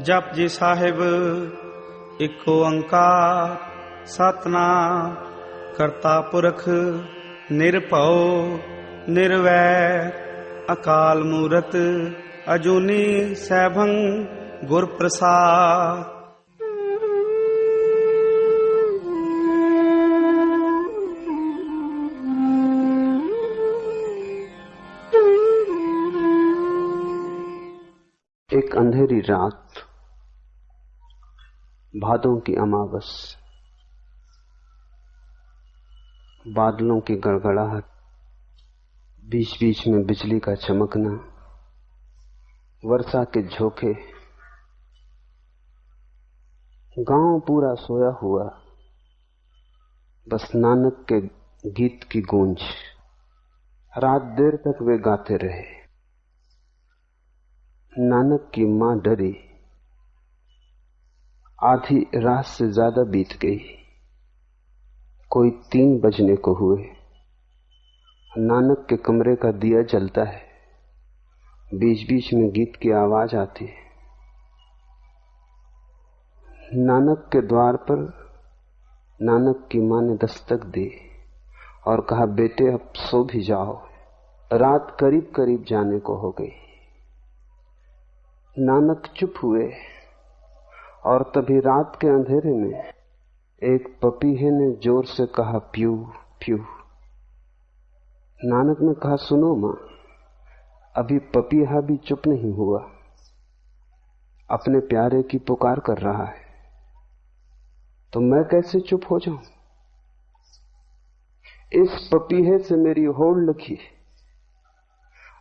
ਜਪ ਜੀ ਸਾਹਿਬ ਇੱਕ ਓੰਕਾਰ ਸਤਨਾਮ, ਕਰਤਾ ਪੁਰਖ, ਨਿਰਭਉ, ਨਿਰਵੈਰ, ਅਕਾਲ ਮੂਰਤ, ਅਜੂਨੀ ਸੈਭੰ ਗੁਰ ਪ੍ਰਸਾਦ एक अंधेरी रात भादों की अमावस, बादलों की गड़गड़ाहट बीच बीच में बिजली का चमकना, वर्षा के झोंके, गाँव पूरा सोया हुआ, बस नानक के गीत की गूंज। रात देर तक वे गाते रहे। नानक की माँ डरी। आधी रात से ज़्यादा बीत गई। कोई तीन बजने को हुए। नानक के कमरे का दिया जलता है। बीच बीच में गीत की आवाज़ आती है। नानक के द्वार पर नानक की माँ ने दस्तक दी और कहा, बेटे, अब सो भी जाओ। रात करीब करीब जाने को हो गई। नानक चुप हुए और तभी रात के अंधेरे में एक पपीहे ने ज़ोर से कहा, प्यू प्यू। नानक ने कहा, सुनो माँ, अभी पपीहा भी चुप नहीं हुआ। अपने प्यारे की पुकार कर रहा है। तो मैं कैसे चुप हो जाऊँ? इस पपीहे से मेरी होड़ लगी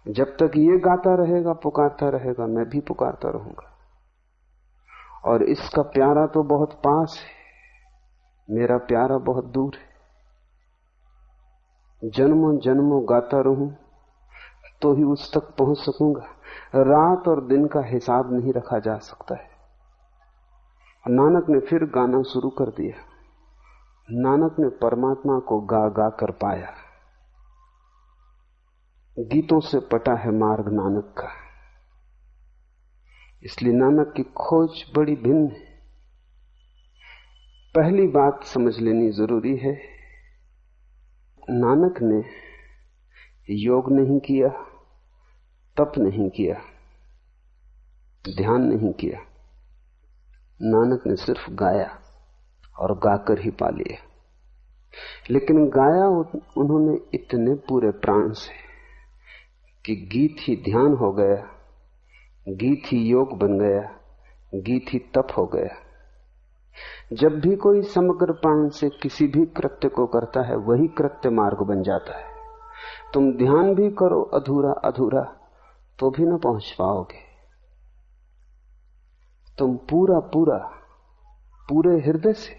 जब तक ये गाता रहेगा, पुकारता रहेगा, मैं भी पुकारता रहूँगा। और इसका प्यारा तो बहुत पास है, मेरा प्यारा बहुत दूर है। जन्मों जन्मों गाता रहूँ तो ही उस तक पहुँच सकूँगा। रात और दिन का हिसाब नहीं रखा जा सकता है। नानक ने फिर गाना शुरू कर दिया। नानक ने परमात्मा को गा गा कर पाया। गीतों से पटा है मार्ग नानक का। इसलिए नानक की खोज बड़ी भिन्न है। पहली बात समझ लेनी ज़रूरी है। नानक ने योग नहीं किया, तप नहीं किया, ध्यान नहीं किया। नानक ने सिर्फ़ गाया और गाकर ही पा लिया। लेकिन गाया उन्होंने इतने पूरे प्राण से। कि गीत ही ध्यान हो गया, गीत ही योग बन गया, गीत ही तप हो गया। जब भी कोई समग्र प्राण से किसी भी कृत्य को करता है, वही कृत्य मार्ग बन जाता है। तुम ध्यान भी करो अधूरा अधूरा तो भी ना पहुँच पाओगे। तुम पूरा पूरा, पूरे हृदय से,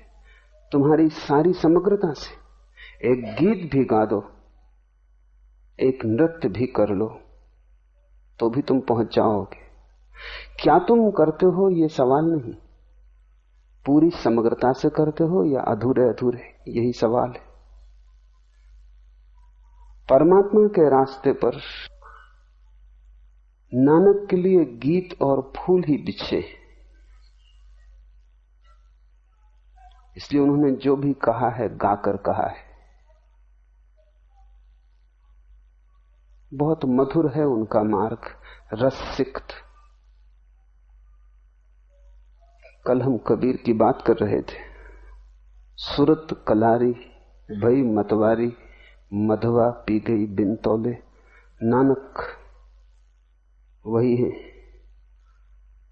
तुम्हारी सारी समग्रता से, एक गीत भी गा दो। एक नृत्य भी कर लो तो भी तुम पहुँच जाओगे। क्या तुम करते हो यह सवाल नहीं? पूरी समग्रता से करते हो या अधूरे अधूरे? यही सवाल है। परमात्मा के रास्ते पर नानक के लिए गीत और फूल ही बिछे इसलिए उन्होंने जो भी कहा है, गाकर कहा है। बहुत मधुर है उनका मार्ग रसिक्त कल हम कबीर की बात कर रहे थे। सुरत कलारी, भई मतवारी, मधवा पी गई बिन तौले। नानक, वही है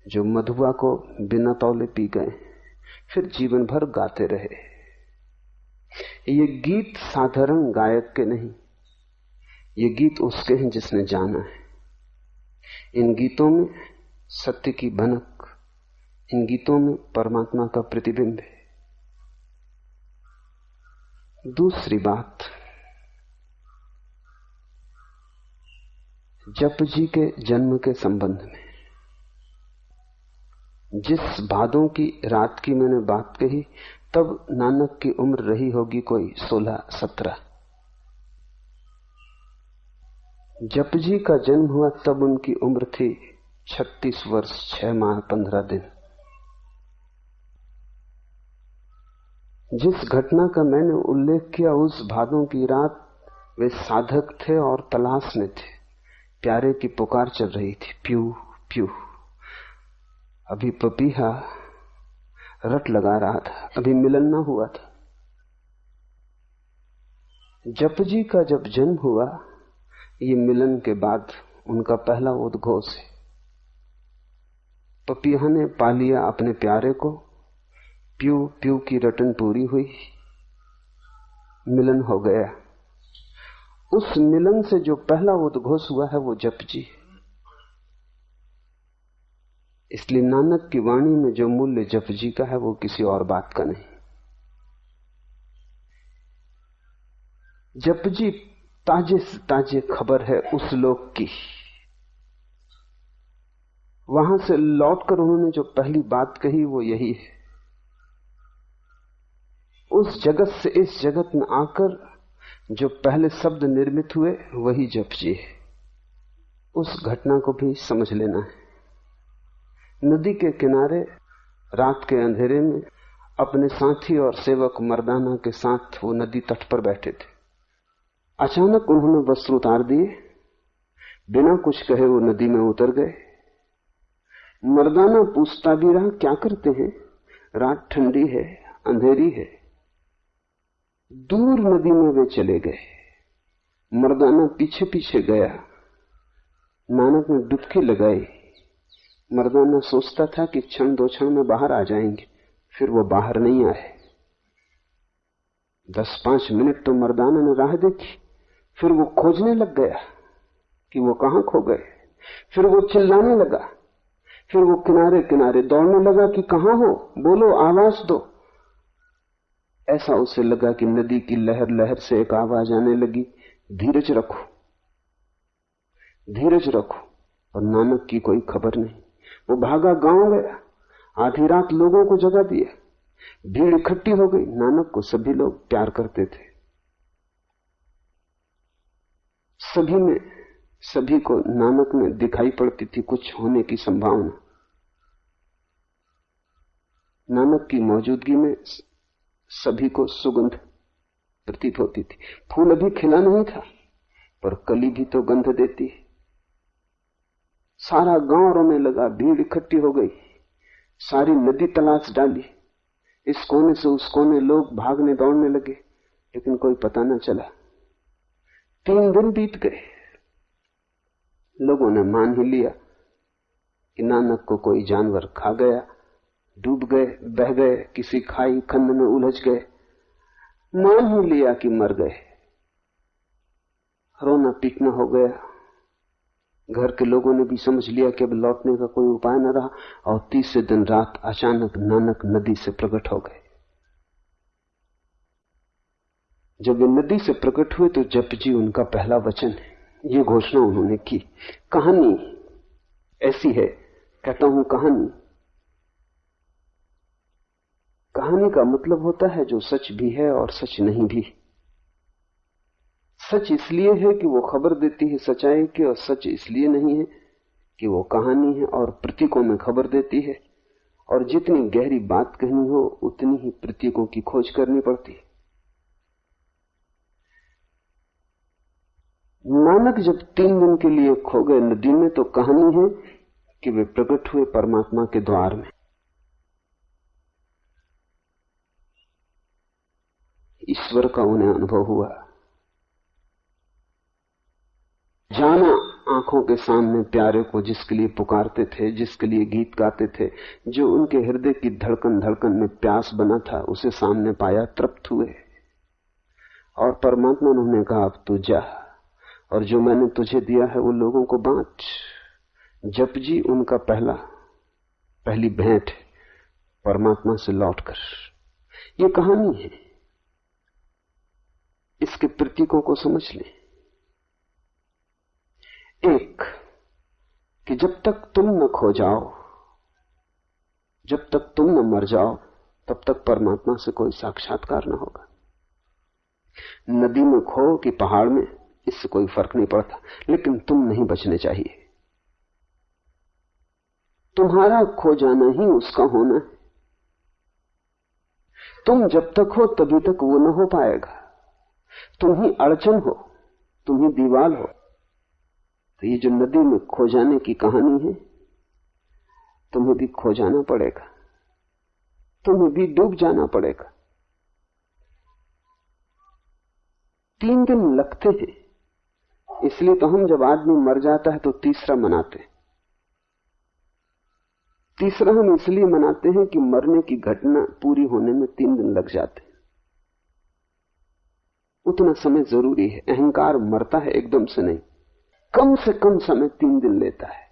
जो मधुआ को बिना तौले पी गए। फिर जीवन भर गाते रहे। ये गीत साधारण गायक के नहीं ये गीत उसके हैं जिसने जाना है। इन गीतों में सत्य की भनक, इन गीतों में परमात्मा का प्रतिबिंब है। दूसरी बात, जप जी के जन्म के संबंध में। जिस भादों की रात की मैंने बात कही, तब नानक की उम्र रही होगी कोई सोलह सत्रह। जप जी का जन्म हुआ तब उनकी उम्र थी छत्तीस वर्ष, छह माह, पंद्रह दिन। जिस घटना का मैंने उल्लेख किया, उस भादों की रात वे साधक थे और तलाश में थे। प्यारे की पुकार चल रही थी प्यू प्यू अभी पपीहा रट लगा रहा था, अभी मिलन ना हुआ था। जप जी का जब जन्म हुआ ये मिलन के बाद उनका पहला उद्घोष है। पपिया ने पा लिया अपने प्यारे को। प्यू प्यू की रटन पूरी हुई। मिलन हो गया। उस मिलन से जो पहला उद्घोष हुआ है, वो जप जी इसलिए नानक की वाणी में जो मूल्य जप जी का है, वो किसी और बात का नहीं। जप जी ताजे से ताजे खबर है उस लोक की। वहाँ से लौटकर उन्होंने जो पहली बात कही वो यही है। उस जगत से इस जगत में आकर जो पहले शब्द निर्मित हुए, वही जप जी है। उस घटना को भी समझ लेना है। नदी के किनारे, रात के अंधेरे में, अपने साथी और सेवक मर्दाना के साथ वो नदी तट पर बैठे थे। अचानक उन्होंने वस्त्र उतार दिए। बिना कुछ कहे वो नदी में उतर गए। मर्दाना पूछता भी रहा, क्या करते हैं? रात ठंडी है, अंधेरी है। दूर नदी में वे चले गए। मर्दाना पीछे पीछे गया। नानक ने डुबकी लगाई। मर्दाना सोचता था कि क्षण दो क्षण में बाहर आ जाएँगे, फिर वो बाहर नहीं आए। दस पाँच मिनट तो मर्दाना ने राह देखी। फिर वो खोजने लग गया कि वो कहाँ खो गए। फिर वो चिल्लाने लगा। फिर वो किनारे किनारे दौड़ने लगा कि कहाँ हो? बोलो, आवाज़ दो। ऐसा उसे लगा कि नदी की लहर लहर से एक आवाज़ आने लगी। धीरज रखो। धीरज रखो, और नानक की कोई खबर नहीं। वो भागा गाँव गया। आधी रात लोगों को जगा दिया। भीड़ इकट्ठी हो गई। नानक को सभी लोग प्यार करते थे। सभी में, सभी को नानक में दिखाई पड़ती थी कुछ होने की संभावना। नानक की मौजूदगी में सभी को सुगंध प्रतीत होती थी। फूल अभी खिला नहीं था, पर कली भी तो गंध देती सारा गाँव रोने लगा भीड़ इकट्ठी हो गई। सारी नदी तलाश डाली। इस कोने से उस कोने लोग भागने दौड़ने लगे, लेकिन कोई पता न चला। तीन दिन बीत गए। लोगों ने मान ही लिया कि नानक को कोई जानवर खा गया, डूब गए, बह गए, किसी खाई खंड में उलझ गए। मान ही लिया कि मर गए। रोना पीटना हो गया। घर के लोगों ने भी समझ लिया कि अब लौटने का कोई उपाय न रहा और तीसरे दिन रात अचानक नानक नदी से प्रकट हो गए। जब वे नदी से प्रकट हुए तो जप जी उनका पहला वचन है। ये घोषणा उन्होंने की। कहानी ऐसी है, कहता हूँ कहानी। कहानी का मतलब होता है जो सच भी है और सच नहीं भी। सच इसलिए है कि वो खबर देती है सच्चाई की और सच इसलिए नहीं है कि वो कहानी है और प्रतीकों में खबर देती है। और जितनी गहरी बात कहनी हो, उतनी ही प्रतीकों की खोज करनी पड़ती है। नानक जब तीन दिन के लिए खो गए नदी में तो कहानी है कि वे प्रकट हुए परमात्मा के द्वार में। ईश्वर का उन्हें अनुभव हुआ। जाना आँखों के सामने प्यारे को जिसके लिए पुकारते थे, जिसके लिए गीत गाते थे, जो उनके हृदय की धड़कन धड़कन में प्यास बना था, उसे सामने पाया, तृप्त हुए। और परमात्मा ने उन्हें कहा, अब तू जा। और जो मैंने तुझे दिया है वो लोगों को बांट। जप जी उनका पहला, पहली भेंट परमात्मा से लौटकर ये कहानी है। इसके प्रतीकों को समझ लें। एक, कि जब तक तुम न खो जाओ, जब तक तुम न मर जाओ, तब तक परमात्मा से कोई साक्षात्कार न होगा। नदी में खो कि पहाड़ में इससे कोई फ़र्क नहीं पड़ता। लेकिन तुम नहीं बचने चाहिए। तुम्हारा खो जाना ही उसका होना है। तुम जब तक हो, तभी तक वो न हो पाएगा। तुम ही अड़चन हो, तुम ही दीवार हो। तो ये जो नदी में खो जाने की कहानी है, तुम्हें भी खो जाना पड़ेगा। तुम्हें भी डूब जाना पड़ेगा। तीन दिन लगते हैं। इसलिए तो हम जब आदमी मर जाता है तो तीसरा मनाते हैं। तीसरा हम इसलिए मनाते हैं कि मरने की घटना पूरी होने में तीन दिन लग जाते हैं। उतना समय ज़रूरी है। अहंकार मरता है एकदम से नहीं। कम से कम समय तीन दिन लेता है।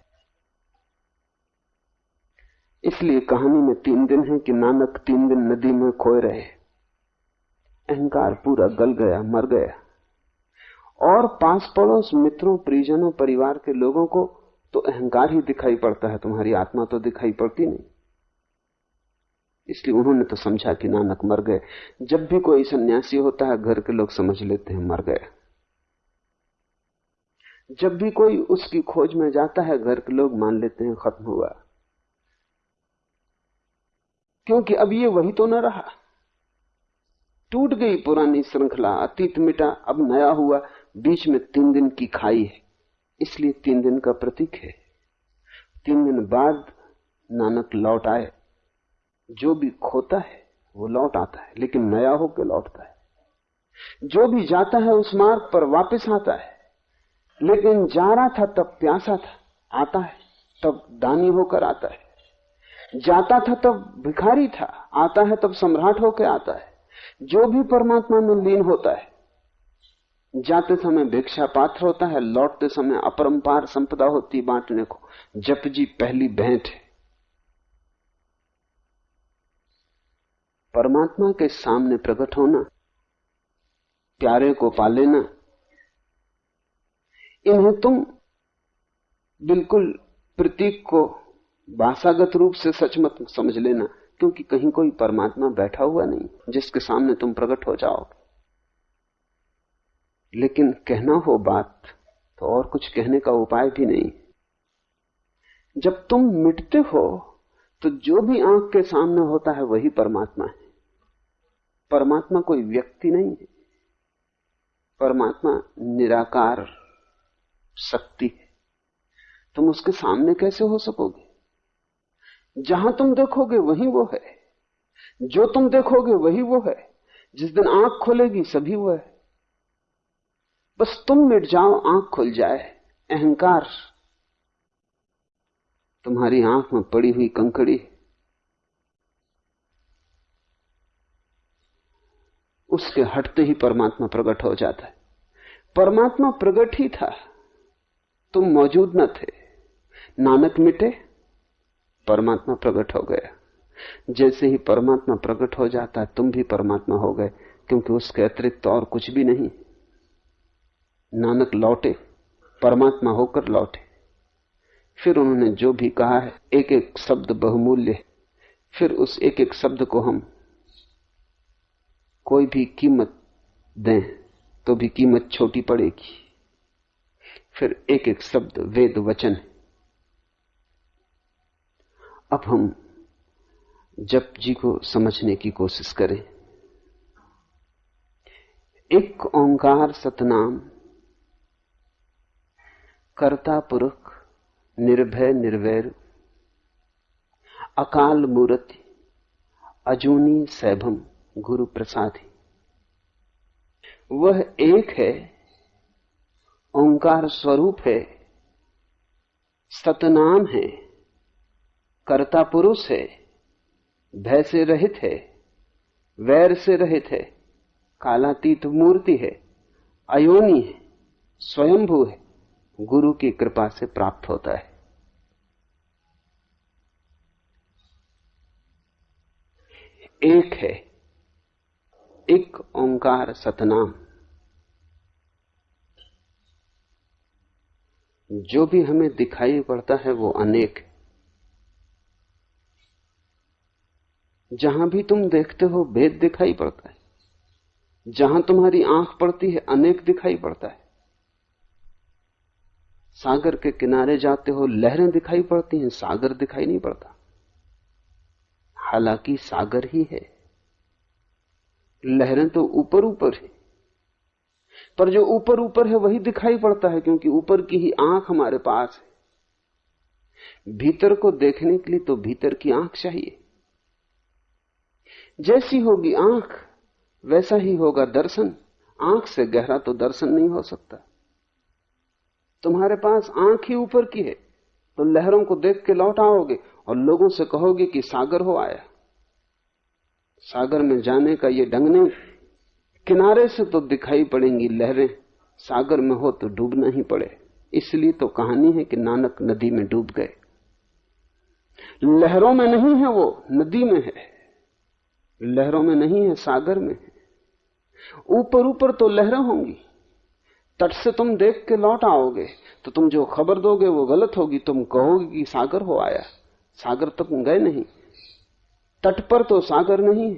इसलिए कहानी में तीन दिन है कि नानक तीन दिन नदी में खोए रहे। अहंकार पूरा गल गया, मर गया। और पास पड़ोस मित्रों, परिजनों, परिवार के लोगों को तो अहंकार ही दिखाई पड़ता है, तुम्हारी आत्मा तो दिखाई पड़ती नहीं। इसलिए उन्होंने तो समझा कि नानक मर गए। जब भी कोई सन्यासी होता है, घर के लोग समझ लेते हैं, मर गए जब भी कोई उसकी खोज में जाता है, घर के लोग मान लेते हैं, खत्म हुआ। क्योंकि अब ये वही तो न रहा। टूट गई पुरानी श्रृंखला, अतीत मिटा, अब नया हुआ। बीच में तीन दिन की खाई है, इसलिए तीन दिन का प्रतीक है। तीन दिन बाद नानक लौट आए। जो भी खोता है, वो लौट आता है, लेकिन नया होकर लौटता है। जो भी जाता है, उस मार्ग पर वापस आता है। लेकिन जा रहा था, तब प्यासा था, आता है, तब दानी होकर आता है। जाता था, तब भिखारी था, आता है, तब सम्राट होकर आता है। जो भी परमात्मा में लीन होता है जाते समय भिक्षा पात्र होता है, लौटते समय अपरंपार संपदा होती बांटने को। जप जी पहली भेंट है। परमात्मा के सामने प्रकट होना, प्यारे को पा लेना इन्हें तुम, बिल्कुल प्रतीक को भाषागत रूप से सच मत समझ लेना, क्योंकि कहीं कोई परमात्मा बैठा हुआ नहीं, जिसके सामने तुम प्रकट हो जाओगे। लेकिन कहना हो बात तो और कुछ कहने का उपाय भी नहीं। जब तुम मिटते हो तो जो भी आँख के सामने होता है, वही परमात्मा है। परमात्मा कोई व्यक्ति नहीं है। परमात्मा निराकार शक्ति है। तुम उसके सामने कैसे हो सकोगे? जहाँ तुम देखोगे, वही वो है। जो तुम देखोगे, वही वो है। जिस दिन आँख खोलेगी, सभी वो है। बस तुम मिट जाओ, आँख खुल जाए। अहंकार। तुम्हारी आँख में पड़ी हुई कंकड़ी। उसके हटते ही परमात्मा प्रकट हो जाता है। परमात्मा प्रकट ही था। तुम मौजूद न थे। नानक मिटे, परमात्मा प्रकट हो गया। जैसे ही परमात्मा प्रकट हो जाता है, तुम भी परमात्मा हो गए, क्योंकि उसके अतिरिक्त और कुछ भी नहीं। नानक लौटे, परमात्मा होकर लौटे। फिर उन्होंने जो भी कहा है एक एक शब्द बहुमूल्य फिर उस एक एक शब्द को हम कोई भी कीमत दें तो भी कीमत छोटी पड़ेगी। फिर एक एक शब्द वेद वचन अब हम जप जी को समझने की कोशिश करें। एक ओंकार सतनाम कर्ता पुरख निर्भय निर्वैर, अकाल मूर्ति, अजूनी सैभम गुरु प्रसादी। वह एक है, ओंकार स्वरूप है, सतनाम है कर्ता पुरुष है, भय से रहित है, वैर से रहित है, कालातीत मूर्ति है, अयोनी है, स्वयंभू है। गुरु की कृपा से प्राप्त होता है। एक है, एक ओंकार सतनाम। जो भी हमें दिखाई पड़ता है वो अनेक जहाँ भी तुम देखते हो, भेद दिखाई पड़ता है। जहाँ तुम्हारी आँख पड़ती है, अनेक दिखाई पड़ता है। सागर के किनारे जाते हो, लहरें दिखाई पड़ती हैं, सागर दिखाई नहीं पड़ता। हालाँकि सागर ही है। लहरें तो ऊपर ऊपर है। पर जो ऊपर ऊपर है, वही दिखाई पड़ता है, क्योंकि ऊपर की ही आँख हमारे पास है। भीतर को देखने के लिए तो भीतर की आँख चाहिए। जैसी होगी आँख, वैसा ही होगा दर्शन। आँख से गहरा तो दर्शन नहीं हो सकता। तुम्हारे पास आँख ही ऊपर की है तो लहरों को देख के लौट आओगे और लोगों से कहोगे कि सागर हो आया। सागर में जाने का ये ढंग नहीं। किनारे से तो दिखाई पड़ेंगी लहरें, सागर में हो तो डूबना ही पड़े। इसलिए तो कहानी है कि नानक नदी में डूब गए। लहरों में नहीं है वो, नदी में है। लहरों में नहीं है, सागर में है। ऊपर ऊपर तो लहरें होंगी। तट से तुम देख के लौट आओगे तो तुम जो खबर दोगे वो गलत होगी। तुम कहोगे कि सागर हो आया। सागर तक गए नहीं। तट पर तो सागर नहीं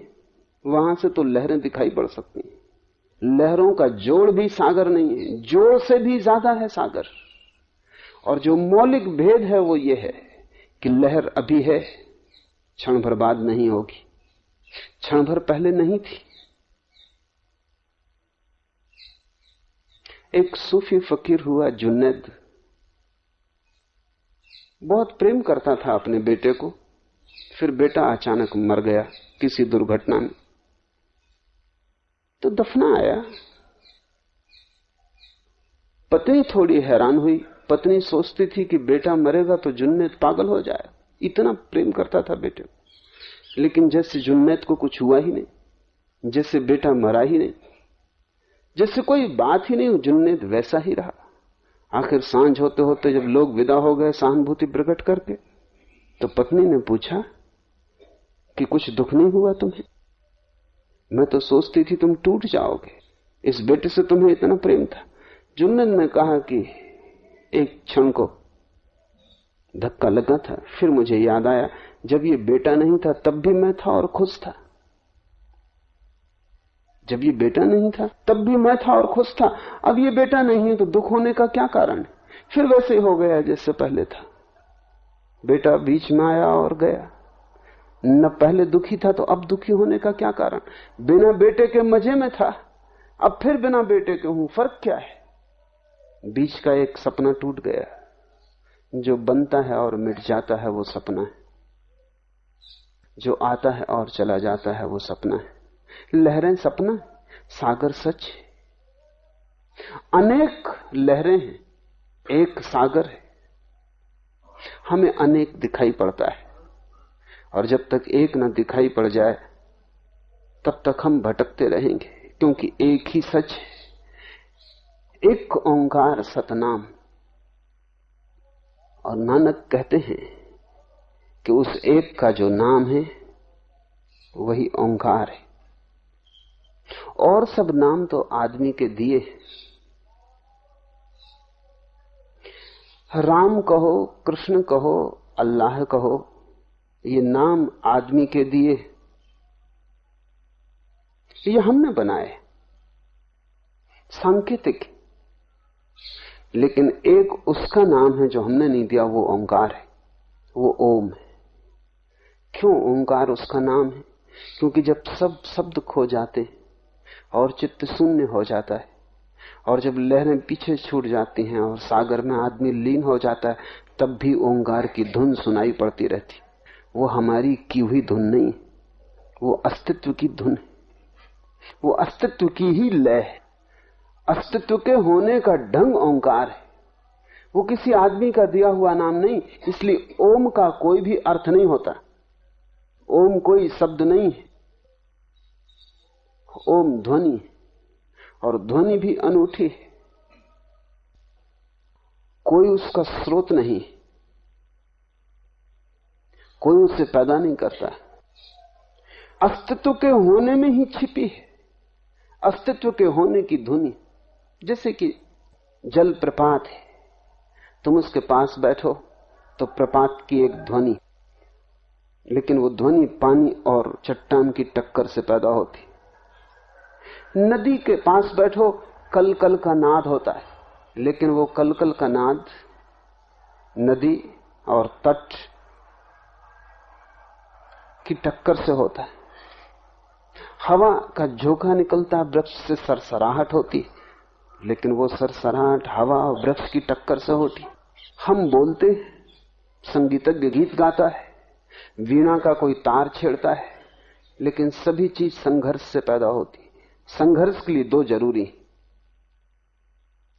वहाँ से तो लहरें दिखाई पड़ सकती हैं। लहरों का जोड़ भी सागर नहीं है। जोड़ से भी ज़्यादा है सागर। और जो मौलिक भेद है वो ये है कि लहर अभी है, क्षण भर बाद नहीं होगी। क्षण भर पहले नहीं थी। एक सूफी फकीर हुआ जुन्नद बहुत प्रेम करता था अपने बेटे को। फिर बेटा अचानक मर गया किसी दुर्घटना में। तो दफना आया। पत्नी थोड़ी हैरान हुई। पत्नी सोचती थी कि बेटा मरेगा तो जुन्नत पागल हो जाए। इतना प्रेम करता था बेटे को। लेकिन जैसे जुन्नत को कुछ हुआ ही नहीं, जैसे बेटा मरा ही नहीं जैसे कोई बात ही नहीं जुन्नत वैसा ही रहा। आखिर साँझ होते होते जब लोग विदा हो गए सहानुभूति प्रकट करके तो पत्नी ने पूछा कि कुछ दुख नहीं हुआ तुम्हें? मैं तो सोचती थी तुम टूट जाओगे। इस बेटे से तुम्हें इतना प्रेम था। जुन्नत ने कहा कि एक क्षण को धक्का लगा था, फिर मुझे याद आया, जब ये बेटा नहीं था, तब भी मैं था और खुश था। जब ये बेटा नहीं था, तब भी मैं था और खुश था। अब ये बेटा नहीं है तो दुख होने का क्या कारण है? फिर वैसे ही गया जैसे पहले था। बेटा बीच में आया और गया। न पहले दुखी था तो अब दुखी होने का क्या कारण? बिना बेटे के मज़े में था। अब फिर बिना बेटे के हूँ, फ़र्क क्या है? बीच का एक सपना टूट गया। जो बनता है और मिट जाता है वो सपना है। जो आता है और चला जाता है वो सपना है। लहरें सपना, सागर सच अनेक लहरें हैं, एक सागर है। हमें अनेक दिखाई पड़ता है, और जब तक एक न दिखाई पड़ जाए, तब तक हम भटकते रहेंगे, क्योंकि एक ही सच है। एक ओंकार सतनाम। और नानक कहते हैं कि उस एक का जो नाम है, वही ओंकार है। और सब नाम तो आदमी के दिए राम कहो, कृष्ण कहो, अल्लाह कहो, ये नाम आदमी के दिए ये हमने बनाए सांकेतिक लेकिन एक उसका नाम है जो हमने नहीं दिया, वो ओंकार है। वो ओम है। क्यों ओंकार उसका नाम है? क्योंकि जब सब शब्द खो जाते और चित्त शून्य हो जाता है। और जब लहरें पीछे छूट जाती हैं और सागर में आदमी लीन हो जाता है, तब भी ओंकार की धुन सुनाई पड़ती रहती। वो हमारी की हुई धुन नहीं, वो अस्तित्व की धुन है। वो अस्तित्व की ही लय है। अस्तित्व के होने का ढंग ओंकार है। वो किसी आदमी का दिया हुआ नाम नहीं, इसलिए ओम का कोई भी अर्थ नहीं होता। ओम कोई शब्द नहीं है। ओम ध्वनि और ध्वनि भी अनूठी है। कोई उसका स्रोत नहीं कोई उसे पैदा नहीं करता। अस्तित्व के होने में ही छिपी है। अस्तित्व के होने की ध्वनि, जैसे कि जल प्रपात है। तुम उसके पास बैठो तो प्रपात की एक ध्वनि, लेकिन वो ध्वनि पानी और चट्टान की टक्कर से पैदा होती। नदी के पास बैठो कल कल का नाद होता है। लेकिन वो कल कल का नाद नदी और तट की टक्कर से होता है। हवा का झोंका निकलता, वृक्ष से सरसराहट होती, लेकिन वो सरसराहट हवा और वृक्ष की टक्कर से होती। हम बोलते संगीतज्ञ गीत गाता है, वीणा का कोई तार छेड़ता है, लेकिन सभी चीज़ संघर्ष से पैदा होती। संघर्ष के लिए दो ज़रूरी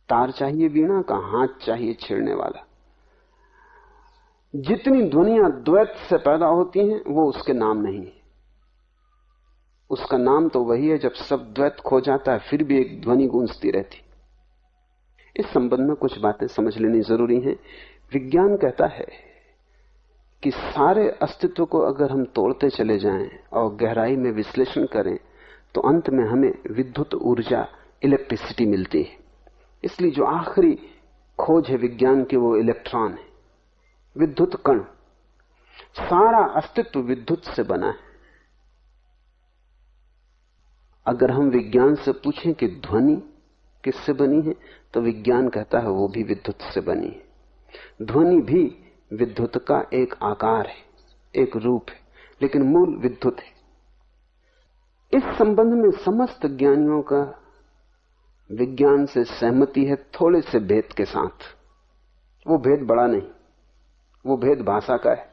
तार चाहिए वीणा का, हाथ चाहिए छेड़ने वाला। जितनी ध्वनिया द्वैत से पैदा होती हैं, वो उसके नाम नहीं है। उसका नाम तो वही है, जब सब द्वैत खो जाता है, फिर भी एक ध्वनि गूंजती रहती। इस संबंध में कुछ बातें समझ लेनी ज़रूरी है। विज्ञान कहता है कि सारे अस्तित्व को अगर हम तोड़ते चले जाएँ और गहराई में विश्लेषण करें तो अंत में हमें विद्युत ऊर्जा इलेक्ट्रिसिटी मिलती है। इसलिए जो आखिरी खोज है विज्ञान की, वो इलेक्ट्रॉन है। विद्युत कण। सारा अस्तित्व विद्युत से बना है। अगर हम विज्ञान से पूछें कि ध्वनि किससे बनी है तो विज्ञान कहता है वो भी विद्युत से बनी है। ध्वनि भी विद्युत का एक आकार है, एक रूप है, लेकिन मूल विद्युत है। इस संबंध में समस्त ज्ञानियों का विज्ञान से सहमति है थोड़े से भेद के साथ। वो भेद बड़ा नहीं, वो भेद भाषा का है।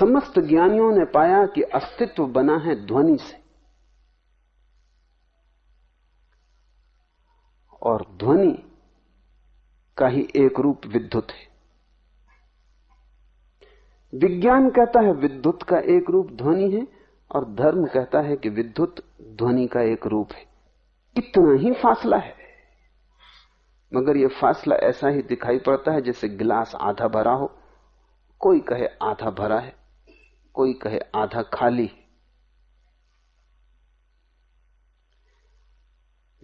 समस्त ज्ञानियों ने पाया कि अस्तित्व बना है ध्वनि से। और ध्वनि का ही एक रूप विद्युत है। विज्ञान कहता है विद्युत का एक रूप ध्वनि है और धर्म कहता है कि विद्युत ध्वनि का एक रूप है। इतना ही फासला है। मगर यह फासला ऐसा ही दिखाई पड़ता है जैसे गिलास आधा भरा हो। कोई कहे आधा भरा है, कोई कहे आधा खाली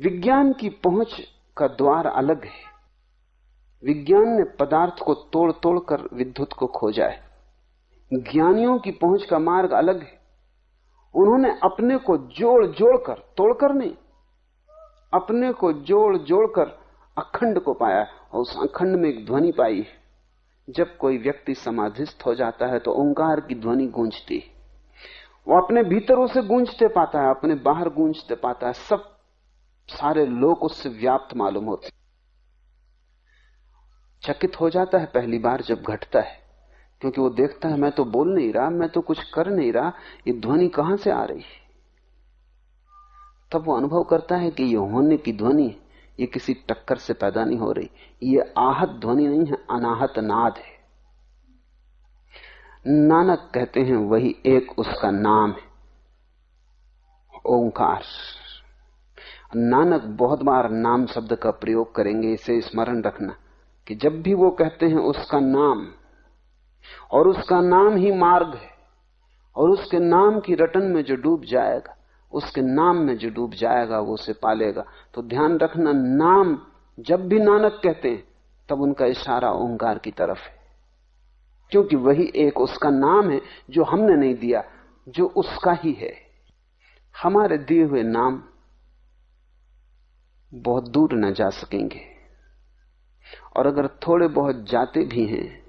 विज्ञान की पहुँच का द्वार अलग है। विज्ञान ने पदार्थ को तोड़ तोड़ कर विद्युत को खोजा है। ज्ञानियों की पहुँच का मार्ग अलग है। उन्होंने अपने को जोड़ जोड़कर, तोड़कर नहीं, अपने को जोड़ जोड़कर अखंड को पाया और उस अखंड में एक ध्वनि पाई है। जब कोई व्यक्ति समाधिस्थ हो जाता है तो ओंकार की ध्वनि गूंजती वो अपने भीतर उसे गूंजते पाता है, अपने बाहर गूंजते पाता है। सब सारे लोग उससे व्याप्त मालूम होते चकित हो जाता है पहली बार जब घटता है। क्योंकि वो देखता है, मैं तो बोल नहीं रहा, मैं तो कुछ कर नहीं रहा, ये ध्वनि कहाँ से आ रही है? तब वो अनुभव करता है कि ये होने की ध्वनि, ये किसी टक्कर से पैदा नहीं हो रही, ये आहत ध्वनि नहीं है, अनाहत नाद है। नानक कहते हैं, वही एक उसका नाम है, ओंकार। नानक बहुत बार नाम शब्द का प्रयोग करेंगे, इसे स्मरण रखना कि जब भी वो कहते हैं उसका नाम और उसका नाम ही मार्ग है। और उसके नाम की रटन में जो डूब जाएगा, उसके नाम में जो डूब जाएगा, वो उसे पालेगा। तो ध्यान रखना, नाम जब भी नानक कहते हैं, तब उनका इशारा ओंकार की तरफ़ है। क्योंकि वही एक उसका नाम है जो हमने नहीं दिया, जो उसका ही है। हमारे दिए हुए नाम बहुत दूर न जा सकेंगे। और अगर थोड़े बहुत जाते भी हैं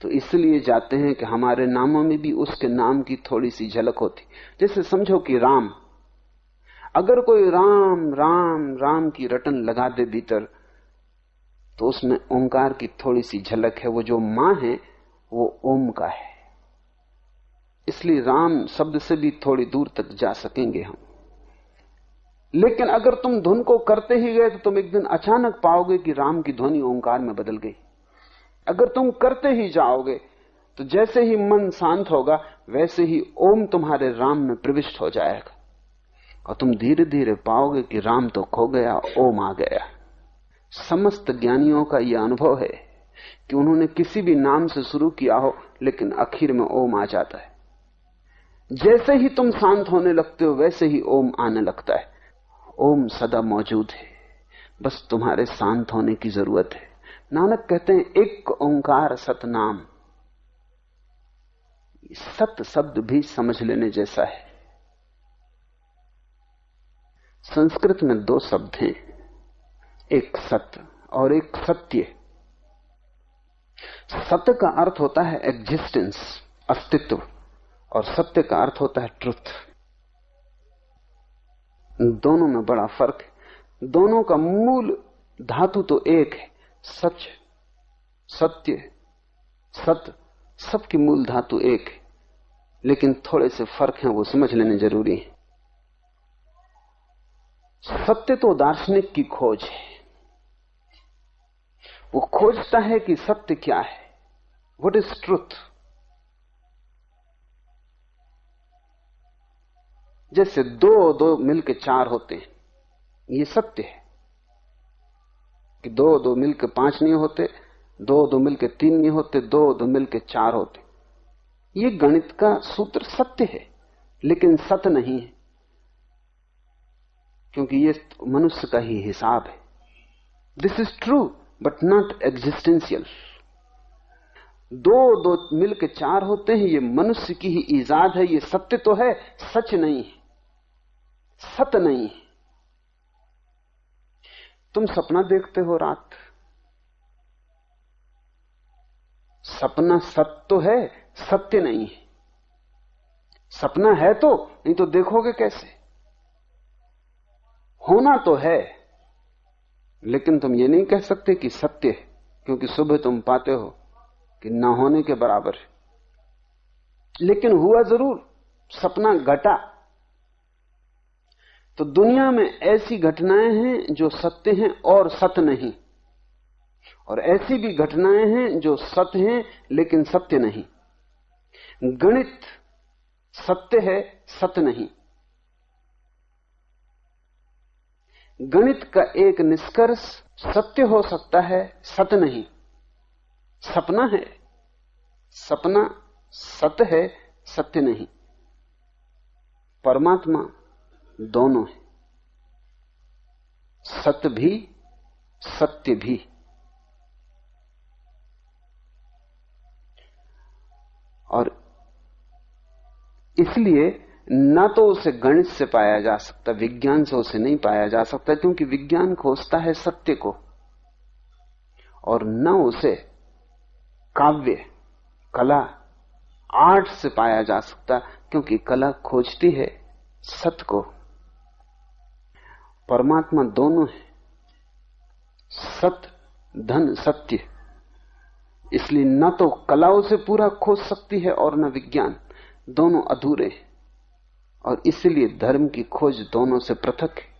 तो इसलिए जाते हैं कि हमारे नामों में भी उसके नाम की थोड़ी सी झलक होती। जैसे समझो कि राम। अगर कोई राम राम राम की रटन लगा दे भीतर तो उसमें ओंकार की थोड़ी सी झलक है। वो जो माँ है, वो ओम का है। इसलिए राम शब्द से भी थोड़ी दूर तक जा सकेंगे हम। लेकिन अगर तुम धुन को करते ही गए तो तुम एक दिन अचानक पाओगे कि राम की ध्वनि ओंकार में बदल गई। अगर तुम करते ही जाओगे तो जैसे ही मन शांत होगा, वैसे ही ओम तुम्हारे राम में प्रविष्ट हो जाएगा। और तुम धीरे धीरे पाओगे कि राम तो खो गया, ओम आ गया। समस्त ज्ञानियों का यह अनुभव है कि उन्होंने किसी भी नाम से शुरू किया हो, लेकिन आखिर में ओम आ जाता है। जैसे ही तुम शांत होने लगते हो, वैसे ही ओम आने लगता है। ओम सदा मौजूद है। बस तुम्हारे शांत होने की ज़रूरत है। नानक कहते हैं, एक ओंकार सतनाम। सत शब्द भी समझ लेने जैसा है। संस्कृत में दो शब्द हैं, एक सत्य और एक सत्य। सत्य का अर्थ होता है एग्जिस्टेंस अस्तित्व, और सत्य का अर्थ होता है ट्रुथ दोनों में बड़ा फ़र्क है। दोनों का मूल धातु तो एक है। सच सत्य सत्य सबकी मूल धातु एक है, लेकिन थोड़े से फ़र्क हैं, वो समझ लेने ज़रूरी है। सत्य तो दार्शनिक की खोज है। वो खोजता है कि सत्य क्या है। वट इज़ ट्रुथ जैसे दो दो मिलके चार होते हैं, ये सत्य है। कि दो दो मिलके पाँच नहीं होते, दो दो मिलके तीन नहीं होते, दो दो मिलके चार होते। ये गणित का सूत्र सत्य है, लेकिन सत्य नहीं है। क्योंकि ये मनुष्य का ही हिसाब है। This is true but not existential दो दो मिलके चार होते हैं, ये मनुष्य की ही ईजाद है, ये सत्य तो है, सच नहीं है। सत्य नहीं है। तुम सपना देखते हो रात। सपना सत्य तो है, सत्य नहीं है। सपना है तो नहीं तो देखोगे कैसे? होना तो है, लेकिन तुम ये नहीं कह सकते कि सत्य है, क्योंकि सुबह तुम पाते हो कि ना होने के बराबर है। लेकिन हुआ ज़रूर, सपना घटा। तो दुनिया में ऐसी घटनाएँ हैं जो सत्य हैं और सत्य नहीं। और ऐसी भी घटनाएँ हैं जो सत्य हैं, लेकिन सत्य नहीं। गणित सत्य है सत्य नहीं। गणित का एक निष्कर्ष सत्य हो सकता है सत्य नहीं। सपना है। सपना सत्य है, सत्य नहीं। परमात्मा दोनों है। सत्य भी सत्य भी। और इसलिए न तो उसे गणित से पाया जा सकता, विज्ञान से उसे नहीं पाया जा सकता, क्योंकि विज्ञान खोजता है सत्य को। और न उसे काव्य, कला, आर्ट से पाया जा सकता, क्योंकि कला खोजती है सत्य को। परमात्मा दोनों है। सत्य धन, सत्य। इसलिए न तो कला उसे पूरा खोज सकती है और न विज्ञान। दोनों अधूरे हैं। और इसलिए धर्म की खोज दोनों से पृथक है।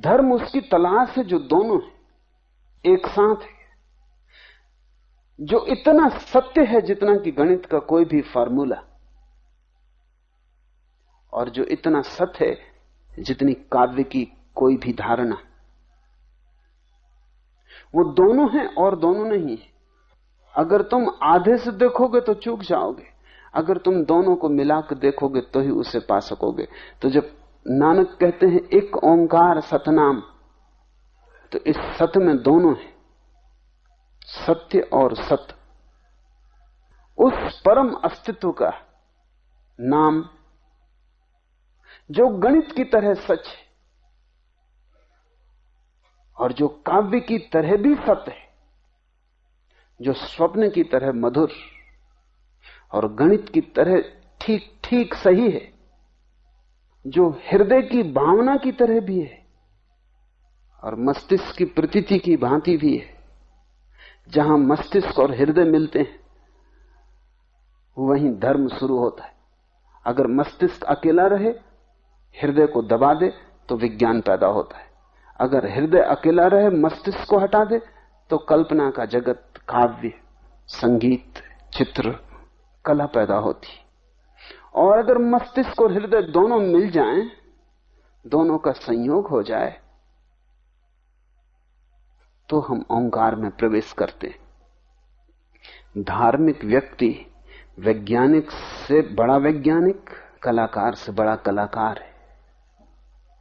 धर्म उसकी तलाश है जो दोनों है। एक साथ है। जो इतना सत्य है जितना कि गणित का कोई भी फार्मूला। और जो इतना सत्य है जितनी काव्य की कोई भी धारणा। वो दोनों हैं और दोनों नहीं है। अगर तुम आधे से देखोगे तो चूक जाओगे। अगर तुम दोनों को मिलाकर देखोगे तो ही उसे पा सकोगे। तो जब नानक कहते हैं, एक ओंकार सतनाम तो इस सत्य में दोनों है। सत्य और सत्य। उस परम अस्तित्व का नाम जो गणित की तरह सच है और जो काव्य की तरह भी सत्य है, जो स्वप्न की तरह मधुर और गणित की तरह ठीक ठीक सही है, जो हृदय की भावना की तरह भी है और मस्तिष्क की प्रतीति की भांति भी है, जहाँ मस्तिष्क और हृदय मिलते हैं, वहीं धर्म शुरू होता है। अगर मस्तिष्क अकेला रहे हृदय को दबा दे तो विज्ञान पैदा होता है। अगर हृदय अकेला रहे मस्तिष्क को हटा दे तो कल्पना का जगत काव्य संगीत चित्र कला पैदा होती। और अगर मस्तिष्क और हृदय दोनों मिल जाएँ, दोनों का संयोग हो जाए तो हम ओंकार में प्रवेश करते धार्मिक व्यक्ति वैज्ञानिक से बड़ा वैज्ञानिक कलाकार से बड़ा कलाकार है।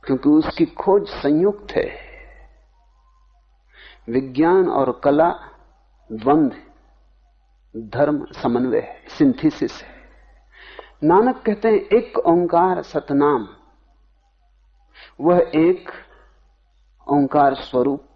क्योंकि उसकी खोज संयुक्त है। विज्ञान और कला द्वंद्व धर्म समन्वय है सिंथेसिस है। नानक कहते हैं, एक ओंकार सतनाम। वह एक ओंकार स्वरूप